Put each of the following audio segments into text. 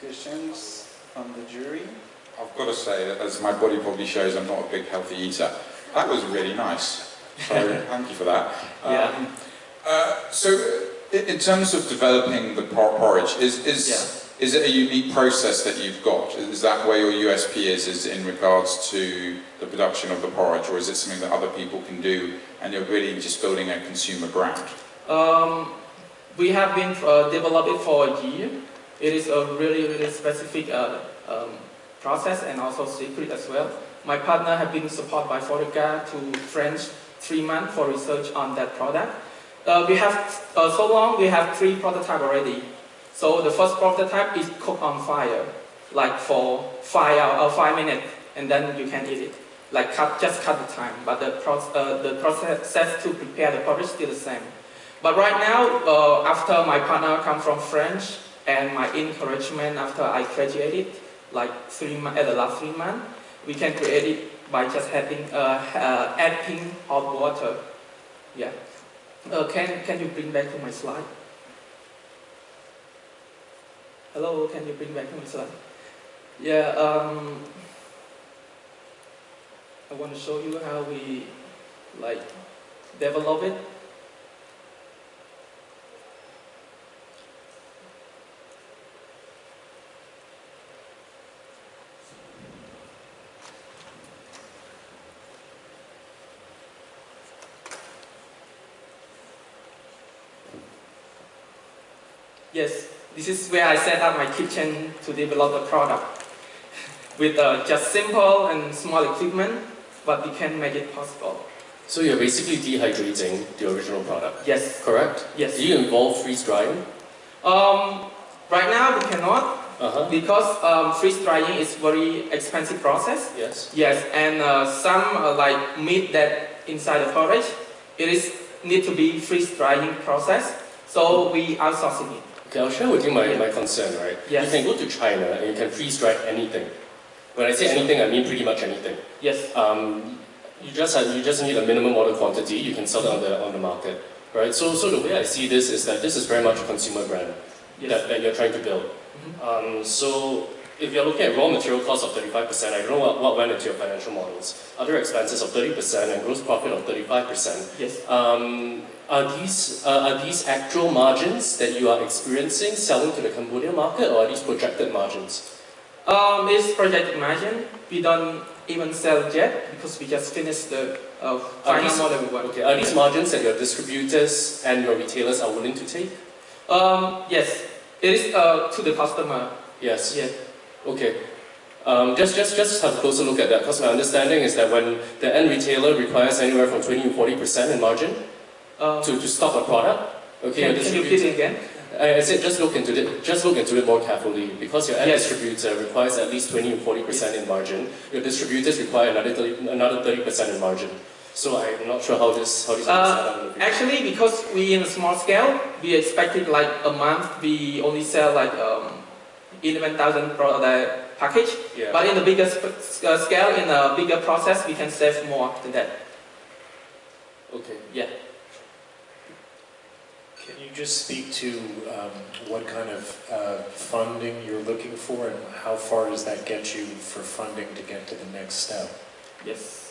questions from the jury? I've got to say, as my body probably shows, I'm not a big healthy eater. That was really nice. So thank you for that. Yeah. Um, uh, so, in terms of developing the por- porridge, is is Yeah. is it a unique process that you've got? Is that where your USP is? Is in regards to the production of the porridge, or is it something that other people can do, and you're really just building a consumer brand? Um, we have been uh, developing for a year. It is a really, really specific uh, um, process and also secret as well. My partner have been supported by Foreca to French three months for research on that product. Uh, we have, uh, so long we have three prototype already. So the first prototype is cooked on fire, like for five, uh, five minutes, and then you can eat it. Like cut, just cut the time, but the, proc uh, the process to prepare the porridge still the same. But right now, uh, after my partner come from French and my encouragement after I graduated, like three at the last three months, we can create it by just adding, uh, uh, adding hot water. Yeah. Uh, can, can you bring back to my slide? Hello, can you bring back to my slide? Yeah, um, I want to show you how we like develop it. Yes, this is where I set up my kitchen to develop the product. With uh, just simple and small equipment, but we can make it possible. So you're basically dehydrating the original product, Yes, correct? yes. Do you involve freeze drying? Um, right now we cannot Uh-huh. because um, freeze drying is very expensive process. Yes. Yes, and uh, some uh, like meat that inside the porridge, it is need to be freeze drying process. So we outsourcing it. Okay, I'll share with you my, Yeah. my concern, right? Yes. You can go to China and you can freeze dry anything. When I say anything, I mean pretty much anything. Yes, Um, you just have, you just need a minimum order quantity. You can sell it on the on the market, right? So so the way I see this is that this is very much a consumer brand yes. that, that you're trying to build. Mhm. Um, so if you're looking at raw material costs of 35%, I don't know what, what went into your financial models. Other expenses of 30% and gross profit of 35%. Yes. Um, are these uh, are these actual margins that you are experiencing selling to the Cambodian market, or are these projected margins? Um, it's projected margin. We don't even sell yet because we just finished the uh, final these- model we. Okay, are these margins that your distributors and your retailers are willing to take? Um, yes, it is uh, to the customer. Yes. Yes. Okay. Um, just, just, just have a closer look at that, because my understanding is that when the end retailer requires anywhere from 20 to 40 percent in margin Um, to, to stock a product, okay, can, can you repeat it again? I I said just look into it. Just look into it more carefully because your end Yes. distributor requires at least 20 to 40 percent in margin. Your distributors require another 30, another 30 percent in margin. So I'm not sure how this how this Uh, is set up. in the future. Actually, because we in a small scale, we expected like a month we only sell like um, 11,000 product package. Yeah. But in the bigger uh, scale, in a bigger process, we can save more than that. okay. Yeah. Can you just speak to um, what kind of uh, funding you're looking for and how far does that get you for funding to get to the next step? Yes.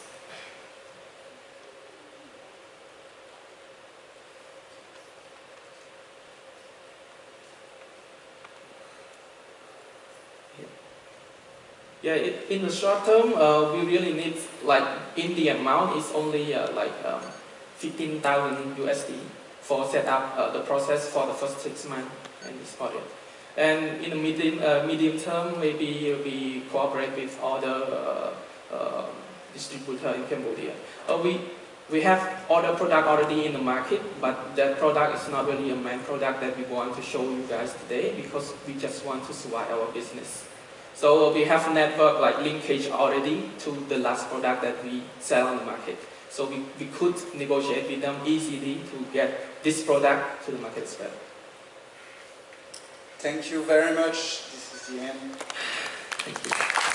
Yeah, it, in the short term, uh, we really need, like, in the amount, it's only uh, like um, 15,000 USD for set up uh, the process for the first six months in this project. And in the medium, uh, medium term, maybe we cooperate with other uh, uh, distributor in Cambodia. We, we have other product already in the market, but that product is not really a main product that we want to show you guys today because we just want to survive our business. So we have a network like linkage already to the last product that we sell on the market. So we, we could negotiate with them easily to get this product to the market as well. Thank you very much. This is the end. Thank you.